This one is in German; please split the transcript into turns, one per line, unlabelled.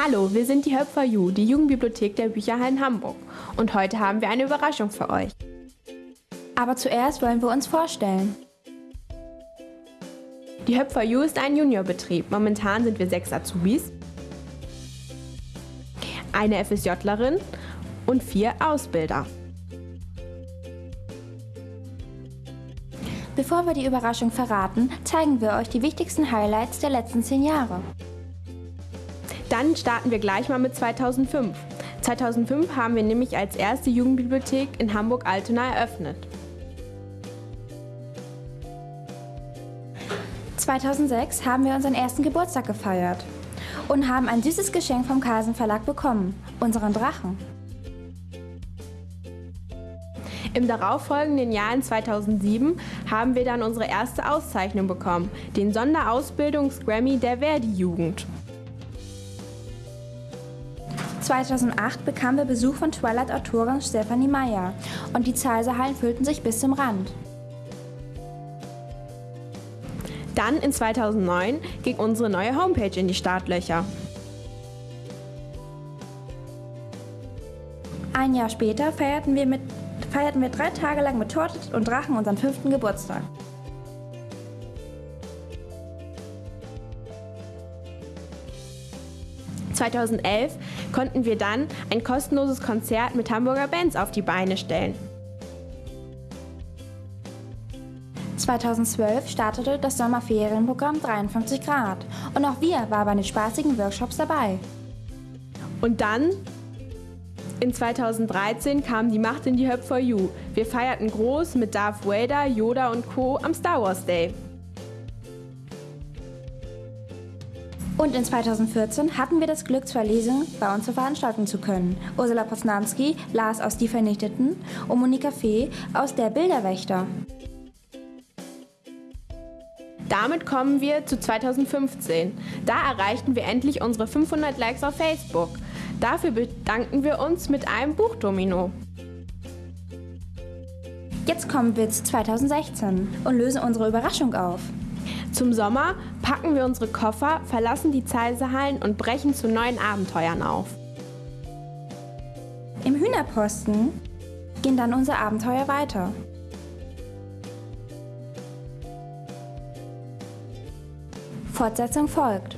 Hallo, wir sind die Help for You, die Jugendbibliothek der Bücherhallen Hamburg. Und heute haben wir eine Überraschung für euch.
Aber zuerst wollen wir uns vorstellen.
Die Help for You ist ein Juniorbetrieb. Momentan sind wir sechs Azubis, eine FSJlerin und vier Ausbilder.
Bevor wir die Überraschung verraten, zeigen wir euch die wichtigsten Highlights der letzten zehn Jahre.
Dann starten wir gleich mal mit 2005. 2005 haben wir nämlich als erste Jugendbibliothek in Hamburg-Altona eröffnet.
2006 haben wir unseren ersten Geburtstag gefeiert und haben ein süßes Geschenk vom Carlsen Verlag bekommen, unseren Drachen.
Im darauffolgenden Jahr in 2007 haben wir dann unsere erste Auszeichnung bekommen, den Sonderausbildungs-Grammy der Verdi-Jugend.
2008 bekamen wir Besuch von Twilight-Autorin Stephanie Meyer und die Zahlsaalen füllten sich bis zum Rand.
Dann in 2009 ging unsere neue Homepage in die Startlöcher.
Ein Jahr später feierten wir, mit, feierten wir drei Tage lang mit Torte und Drachen unseren fünften Geburtstag.
2011 konnten wir dann ein kostenloses Konzert mit Hamburger Bands auf die Beine stellen.
2012 startete das Sommerferienprogramm 53 Grad und auch wir waren bei den spaßigen Workshops dabei.
Und dann in 2013 kam die Macht in die Hub for You. Wir feierten groß mit Darth Vader, Yoda und Co. am Star Wars Day.
Und in 2014 hatten wir das Glück, zwei Lesungen bei uns veranstalten zu können. Ursula Posnanski las aus Die Vernichteten und Monika Fee aus Der Bilderwächter.
Damit kommen wir zu 2015. Da erreichten wir endlich unsere 500 Likes auf Facebook. Dafür bedanken wir uns mit einem Buchdomino.
Jetzt kommen wir zu 2016 und lösen unsere Überraschung auf.
Zum Sommer packen wir unsere Koffer, verlassen die Zeisehallen und brechen zu neuen Abenteuern auf.
Im Hühnerposten gehen dann unsere Abenteuer weiter. Fortsetzung folgt.